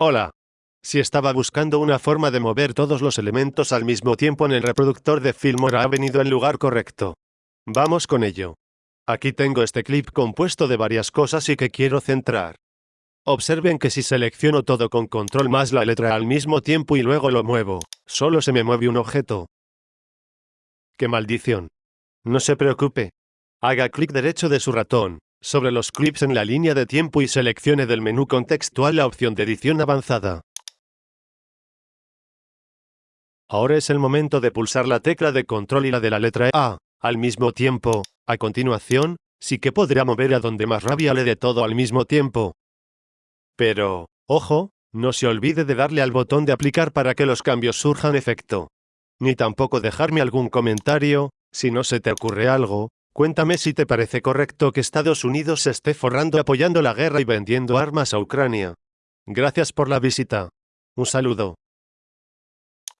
Hola. Si estaba buscando una forma de mover todos los elementos al mismo tiempo en el reproductor de Filmora ha venido en lugar correcto. Vamos con ello. Aquí tengo este clip compuesto de varias cosas y que quiero centrar. Observen que si selecciono todo con control más la letra al mismo tiempo y luego lo muevo, solo se me mueve un objeto. ¡Qué maldición! No se preocupe. Haga clic derecho de su ratón, sobre los clips en la línea de tiempo y seleccione del menú contextual la opción de edición avanzada. Ahora es el momento de pulsar la tecla de control y la de la letra A, al mismo tiempo. A continuación, sí que podrá mover a donde más rabia le dé todo al mismo tiempo. Pero, ojo, no se olvide de darle al botón de aplicar para que los cambios surjan efecto. Ni tampoco dejarme algún comentario, si no se te ocurre algo, cuéntame si te parece correcto que Estados Unidos se esté forrando apoyando la guerra y vendiendo armas a Ucrania. Gracias por la visita. Un saludo.